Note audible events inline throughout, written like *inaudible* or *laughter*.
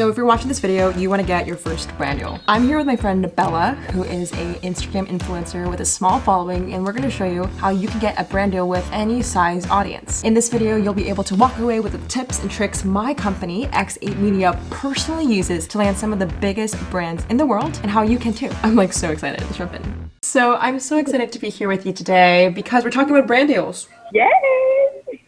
So if you're watching this video, you want to get your first brand deal. I'm here with my friend Bella, who is a Instagram influencer with a small following, and we're going to show you how you can get a brand deal with any size audience. In this video, you'll be able to walk away with the tips and tricks my company, X8 Media, personally uses to land some of the biggest brands in the world and how you can too. I'm like so excited to jump in. So I'm so excited to be here with you today because we're talking about brand deals. Yay!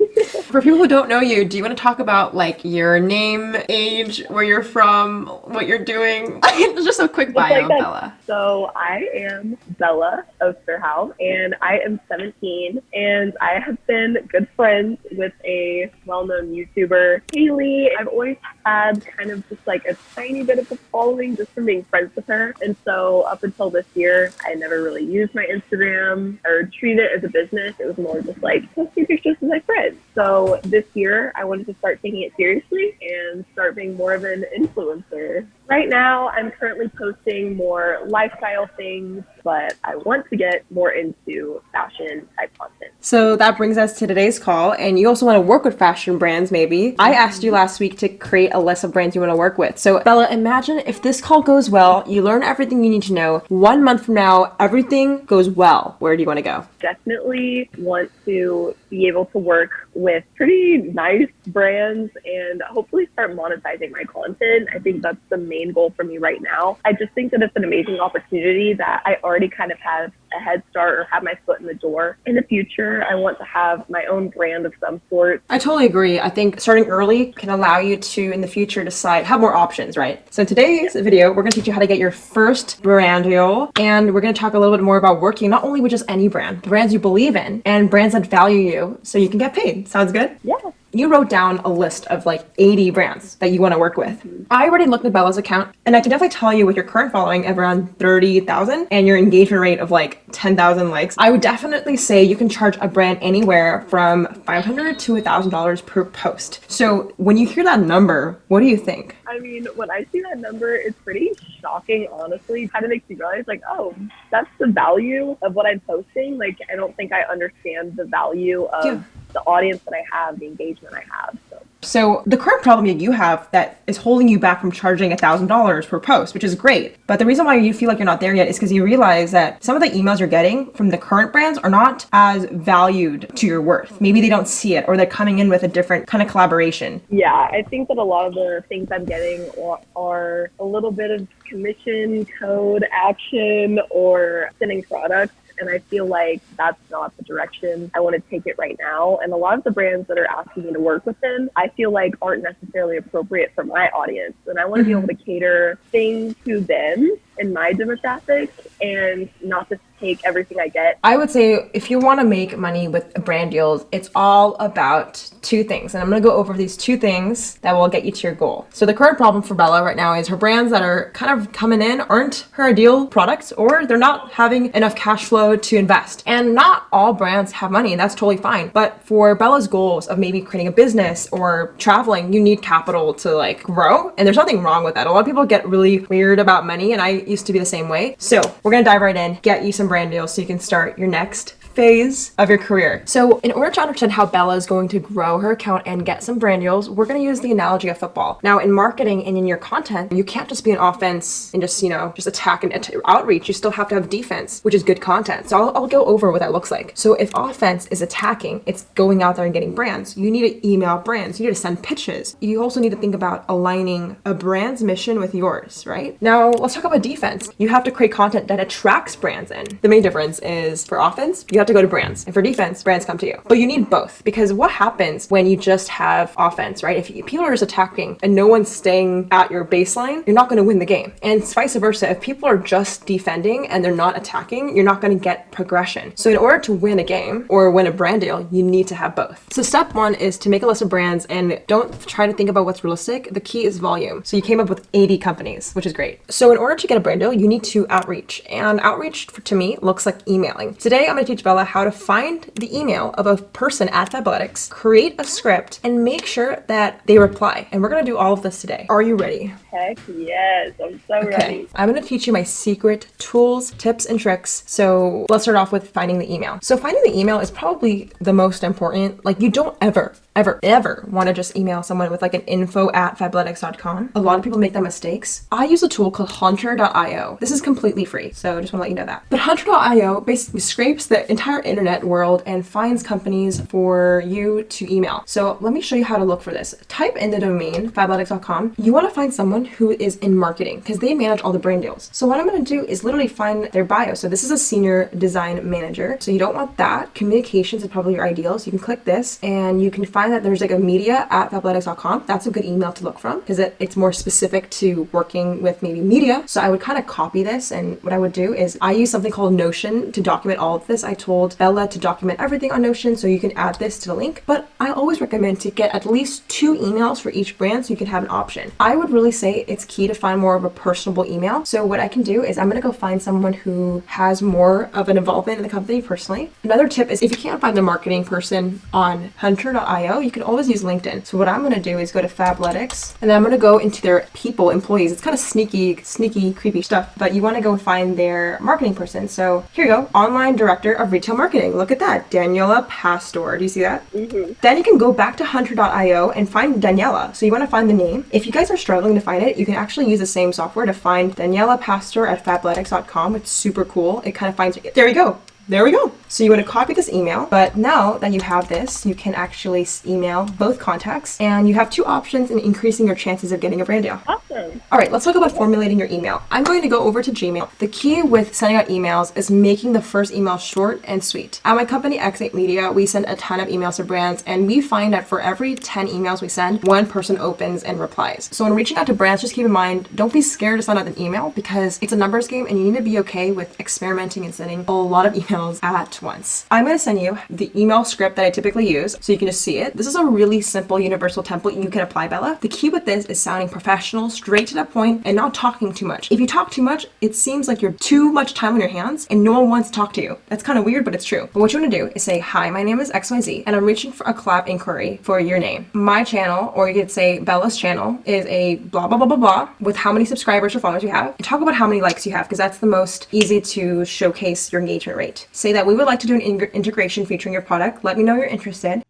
*laughs* For people who don't know you, do you want to talk about like your name, age, where you're from, what you're doing? *laughs* Just a quick bio like. Bella. So I am Bella Osterhout, and I am 17, and I have been good friends with a well-known YouTuber, Haley. I've always had kind of just like a tiny bit of a following just from being friends with her, and so up until this year, I never really used my Instagram or treated it as a business. It was more just like posting pictures with my friends. So this year, I wanted to start taking it seriously and start being more of an influencer. Right now, I'm currently posting more lifestyle things, but I want to get more into fashion type content. So that brings us to today's call, and you also want to work with fashion brands, maybe. I asked you last week to create a list of brands you want to work with. So, Bella, imagine if this call goes well, you learn everything you need to know. One month from now, everything goes well. Where do you want to go? Definitely want to be able to work with pretty nice brands and hopefully start monetizing my content. I think that's the main goal for me right now. I just think that it's an amazing opportunity that I already kind of have a head start or have my foot in the door. In the future, I want to have my own brand of some sort. I totally agree. I think starting early can allow you to, in the future, decide, have more options, right? So in today's video, we're going to teach you how to get your first brand deal. And we're going to talk a little bit more about working not only with just any brand, brands you believe in and brands that value you so you can get paid. Sounds good? Yeah. You wrote down a list of like 80 brands that you want to work with. Mm-hmm. I already looked at Bella's account and I can definitely tell you with your current following of around 30,000 and your engagement rate of like 10,000 likes, I would definitely say you can charge a brand anywhere from 500 to $1,000 per post. So when you hear that number, what do you think? I mean, when I see that number, it's pretty shocking, honestly. It kind of makes me realize, like, oh, that's the value of what I'm posting. Like, I don't think I understand the value of Yeah. The audience that I have, the engagement I have. So, So the current problem that you have that is holding you back from charging $1,000 per post, which is great. But the reason why you feel like you're not there yet is because you realize that some of the emails you're getting from the current brands are not as valued to your worth. Maybe they don't see it or they're coming in with a different kind of collaboration. yeah, I think that a lot of the things I'm getting are- are a little bit of commission, code, action, or sending products. And I feel like that's not the direction I want to take it right now. And a lot of the brands that are asking me to work with them, I feel like aren't necessarily appropriate for my audience. And I want to be mm-hmm. able to cater things to them and my demographic and not just take everything I get. I would say if you want to make money with brand deals, it's all about two things. And I'm going to go over these two things that will get you to your goal. So the current problem for Bella right now is her brands that are kind of coming in aren't her ideal products or they're not having enough cash flow to invest. And not all brands have money and that's totally fine. But for Bella's goals of maybe creating a business or traveling, you need capital to like grow. And there's nothing wrong with that. A lot of people get really weird about money and I used to be the same way. So we're going to dive right in, get you some brand deals so you can start your next phase of your career. So in order to understand how Bella is going to grow her account and get some brand deals, we're going to use the analogy of football. Now in marketing and in your content, you can't just be an offense and just, you know, just attack and outreach. You still have to have defense, which is good content. So I'll, I'll go over what that looks like. So if offense is attacking, it's going out there and getting brands. You need to email brands. You need to send pitches. You also need to think about aligning a brand's mission with yours, right? Now let's talk about defense. You have to create content that attracts brands in. The main difference is for offense, you have to go to brands. And for defense, brands come to you. But you need both because what happens when you just have offense, right? If people are just attacking and no one's staying at your baseline, you're not going to win the game. And vice versa. If people are just defending and they're not attacking, you're not going to get progression. So in order to win a game or win a brand deal, you need to have both. So step one is to make a list of brands and don't try to think about what's realistic. The key is volume. So you came up with 80 companies, which is great. So in order to get a brand deal, you need to outreach. And outreach to me looks like emailing. Today I'm going to teach about How to find the email of a person at Fabletics, create a script, and make sure that they reply. And we're gonna do all of this today. Are you ready? Heck yes, I'm so Okay, ready. I'm gonna teach you my secret tools, tips, and tricks. So let's start off with finding the email. So finding the email is probably the most important. Like you don't ever, ever, ever want to just email someone with like an info at fabletics.com. A lot of people make that mistakes. I use a tool called hunter.io. This is completely free. So just want to let you know that. But hunter.io basically scrapes the entire internet world and finds companies for you to email. So let me show you how to look for this. Type in the domain fabletics.com. You want to find someone who is in marketing because they manage all the brand deals. So what I'm going to do is literally find their bio. So this is a senior design manager. So you don't want that. Communications is probably your ideal. So you can click this and you can find that there's like a media at fabletics.com. That's a good email to look from because it, it's more specific to working with maybe media. So I would kind of copy this and what I would do is I use something called Notion to document all of this. I told Bella to document everything on Notion so you can add this to the link. But I always recommend to get at least two emails for each brand so you can have an option. I would really say it's key to find more of a personable email. So what I can do is I'm going to go find someone who has more of an involvement in the company personally. Another tip is if you can't find the marketing person on hunter.io, you can always use LinkedIn. So what I'm going to do is go to Fabletics and then I'm going to go into their people, employees. It's kind of sneaky, sneaky, creepy stuff, but you want to go find their marketing person. So here you go, online director of retail marketing. Look at that, Daniela Pastor. Do you see that? Mm-hmm. Then you can go back to hunter.io and find Daniela. So you want to find the name. If you guys are struggling to find it, you can actually use the same software to find Daniela Pastor at fabletics.com. It's super cool. It kind of finds it. There we go. There we go. So you want to copy this email, but now that you have this, you can actually email both contacts and you have two options in increasing your chances of getting a brand deal. Oh, All right, let's talk about formulating your email. I'm going to go over to Gmail. The key with sending out emails is making the first email short and sweet. At my company, X8 Media, we send a ton of emails to brands, and we find that for every 10 emails we send, one person opens and replies. So when reaching out to brands, just keep in mind, don't be scared to send out an email because it's a numbers game and you need to be okay with experimenting and sending a lot of *laughs* emails at once. I'm going to send you the email script that I typically use so you can just see it. This is a really simple universal template you can apply, Bella. The key with this is sounding professional, straight to the point, and not talking too much. If you talk too much, it seems like you're too much time on your hands and no one wants to talk to you. That's kind of weird, but it's true. But what you want to do is say, Hi, my name is XYZ, and I'm reaching for a collab inquiry for your name. My channel, or you could say Bella's channel, is a blah, blah, blah, blah, blah, with how many subscribers or followers you have. And talk about how many likes you have, because that's the most easy to showcase your engagement rate. Say that we would like to do an in- integration featuring your product. Let me know you're interested.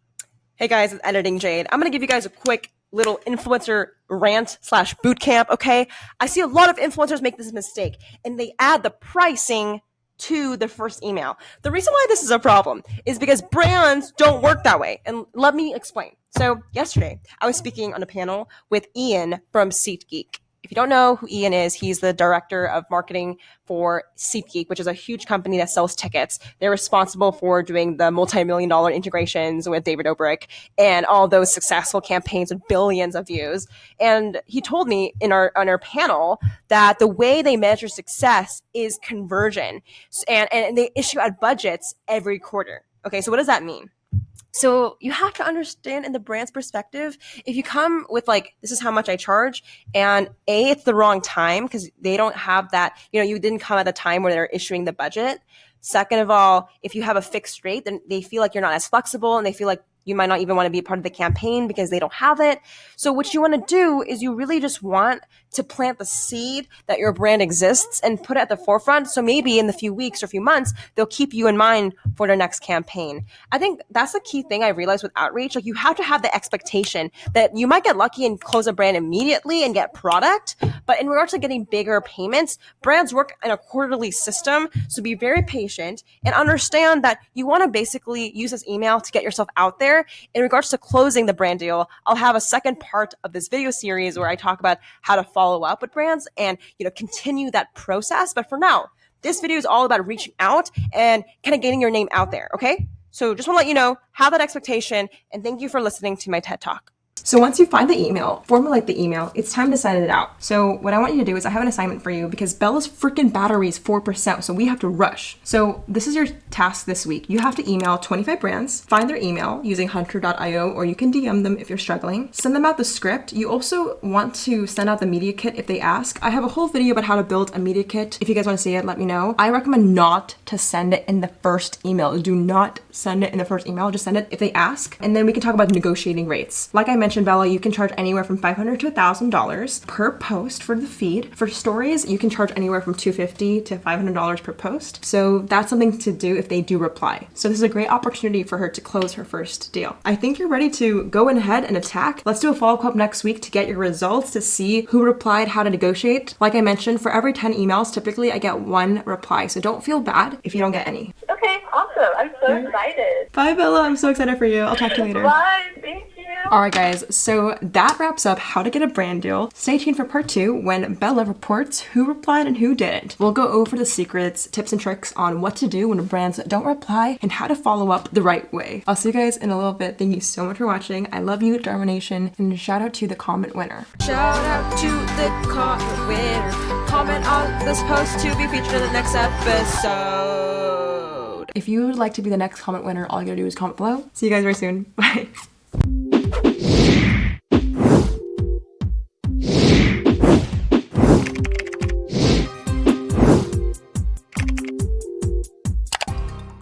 Hey guys, it's Editing Jade. I'm gonna give you guys a quick little influencer rant slash boot camp, okay? I see a lot of influencers make this mistake and they add the pricing to the first email. The reason why this is a problem is because brands don't work that way. And let me explain. So, yesterday, I was speaking on a panel with Ian from SeatGeek. If you don't know who Ian is, he's the director of marketing for SeatGeek, which is a huge company that sells tickets. They're responsible for doing the multi-million dollar integrations with David Dobrik and all those successful campaigns with billions of views. And he told me in our on our panel that the way they measure success is conversion, and and they issue out budgets every quarter. Okay, so what does that mean? So you have to understand in the brand's perspective, if you come with like, this is how much I charge, and A, it's the wrong time because they don't have that, you know, you didn't come at the time where they're issuing the budget. Second of all, if you have a fixed rate, then they feel like you're not as flexible and they feel like you might not even want to be a part of the campaign because they don't have it. So what you want to do is you really just want to plant the seed that your brand exists and put it at the forefront. So maybe in the few weeks or a few months, they'll keep you in mind for their next campaign. I think that's the key thing I realized with outreach. Like you have to have the expectation that you might get lucky and close a brand immediately and get product. But in regards to getting bigger payments, brands work in a quarterly system. So be very patient and understand that you want to basically use this email to get yourself out there. In regards to closing the brand deal, I'll have a second part of this video series where I talk about how to follow up with brands and, you know, continue that process. But for now, this video is all about reaching out and kind of getting your name out there. Okay. So just want to let you know, have that expectation and thank you for listening to my TED talk. So once you find the email, formulate the email, it's time to send it out. So what I want you to do is I have an assignment for you because Bella's freaking battery is 4%, so we have to rush. So this is your task this week. You have to email 25 brands, find their email using hunter.io or you can DM them if you're struggling. Send them out the script. You also want to send out the media kit if they ask. I have a whole video about how to build a media kit. If you guys want to see it, let me know. I recommend not to send it in the first email. Do not send it in the first email. Just send it if they ask. And then we can talk about negotiating rates. Like I mentioned, Bella, you can charge anywhere from 500 to $1,000 per post for the feed. For stories, you can charge anywhere from 250 to $500 per post. So that's something to do if they do reply. So this is a great opportunity for her to close her first deal. I think you're ready to go ahead and attack. Let's do a follow up next week to get your results to see who replied, how to negotiate. Like I mentioned, for every 10 emails, typically I get one reply. So don't feel bad if you don't get any. Okay, awesome. I'm so excited. Bye, Bella. I'm so excited for you. I'll talk to you later. Bye. Thank you. All right, guys, so that wraps up how to get a brand deal. Stay tuned for part two when Bella reports who replied and who didn't. We'll go over the secrets, tips, and tricks on what to do when brands don't reply and how to follow up the right way. I'll see you guys in a little bit. Thank you so much for watching. I love you, Dharma Nation, and shout out to the comment winner. Shout out to the comment winner. Comment on this post to be featured in the next episode. If you would like to be the next comment winner, all you gotta do is comment below. See you guys very soon. *laughs* Bye.